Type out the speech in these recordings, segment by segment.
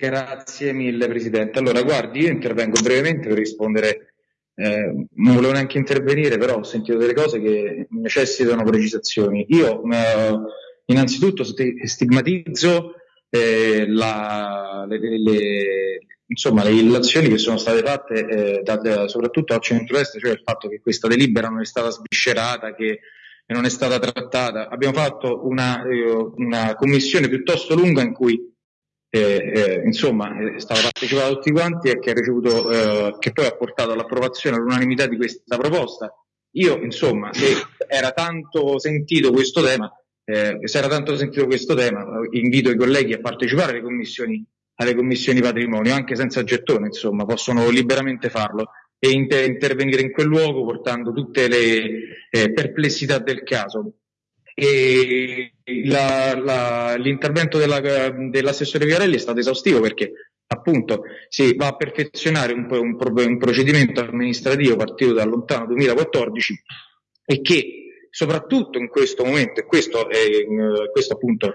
Grazie mille Presidente. Allora, guardi, io intervengo brevemente per rispondere, eh, non volevo neanche intervenire, però ho sentito delle cose che necessitano precisazioni. Io eh, innanzitutto stigmatizzo eh, la, le, le, insomma, le illazioni che sono state fatte eh, da, da, soprattutto al centro-est, cioè il fatto che questa delibera non è stata sviscerata, che non è stata trattata. Abbiamo fatto una, eh, una commissione piuttosto lunga in cui eh, eh, insomma è stato partecipato tutti quanti e che, ha ricevuto, eh, che poi ha portato all'approvazione all'unanimità di questa proposta. Io, insomma, se era tanto sentito questo tema, eh, se era tanto sentito questo tema, invito i colleghi a partecipare alle commissioni, alle commissioni patrimonio, anche senza gettone, insomma, possono liberamente farlo e inter- intervenire in quel luogo portando tutte le eh, perplessità del caso. E la, la, l'intervento della, dell'assessore Viarelli è stato esaustivo perché appunto si va a perfezionare un, un, un procedimento amministrativo partito dal lontano 2014 e che soprattutto in questo momento, e questo, è, questo appunto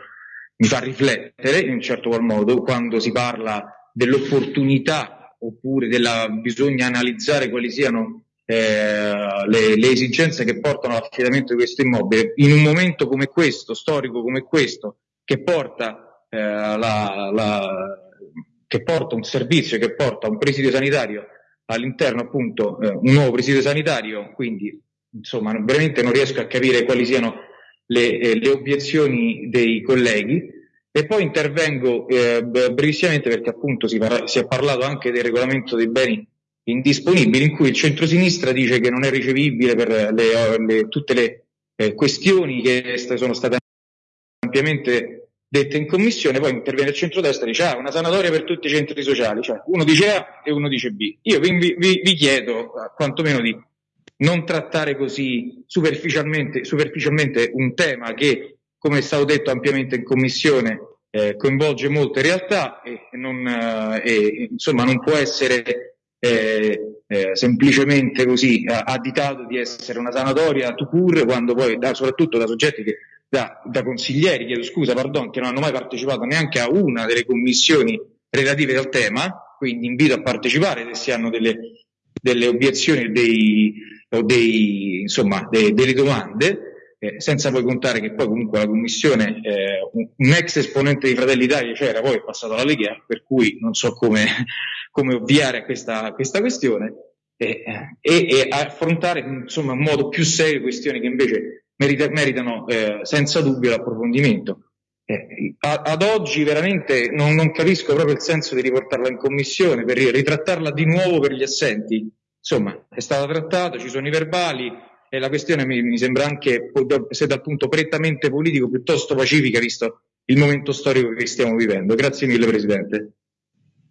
mi fa riflettere in un certo qual modo, quando si parla dell'opportunità oppure della bisogna analizzare quali siano eh, le, le, esigenze che portano all'affidamento di questo immobile in un momento come questo, storico come questo, che porta, eh, la, la, che porta un servizio, che porta un presidio sanitario all'interno appunto eh, un nuovo presidio sanitario, quindi insomma veramente non riesco a capire quali siano le, eh, le obiezioni dei colleghi. E poi intervengo eh, brevissimamente perché appunto si, parla, si è parlato anche del regolamento dei beni indisponibili in cui il centrosinistra dice che non è ricevibile per le, le, tutte le eh, questioni che sono state ampiamente dette in commissione, poi interviene il centrodestra e dice ah, una sanatoria per tutti i centri sociali, cioè uno dice A e uno dice B. Io vi, vi, vi chiedo quantomeno di non trattare così superficialmente, superficialmente un tema che, come è stato detto ampiamente in commissione, eh, coinvolge molte realtà e non, eh, e, insomma, non può essere eh, eh, semplicemente così additato di essere una sanatoria to pur quando poi da, soprattutto da soggetti che da, da consiglieri, chiedo scusa, pardon, che non hanno mai partecipato neanche a una delle commissioni relative al tema, quindi invito a partecipare se si hanno delle, delle obiezioni dei, o dei, insomma, de, delle domande, eh, senza poi contare che poi comunque la commissione, eh, un, un, ex esponente di Fratelli Italia c'era, poi è passato alla Lega, per cui non so come come ovviare a questa, questa questione e, e, e, affrontare insomma in modo più serio questioni che invece merita, meritano eh, senza dubbio l'approfondimento. Eh, ad oggi veramente non, non, capisco proprio il senso di riportarla in commissione per ritrattarla di nuovo per gli assenti. Insomma, è stata trattata, ci sono i verbali e la questione mi, mi sembra anche, se dal punto prettamente politico, piuttosto pacifica visto il momento storico che stiamo vivendo. Grazie mille Presidente.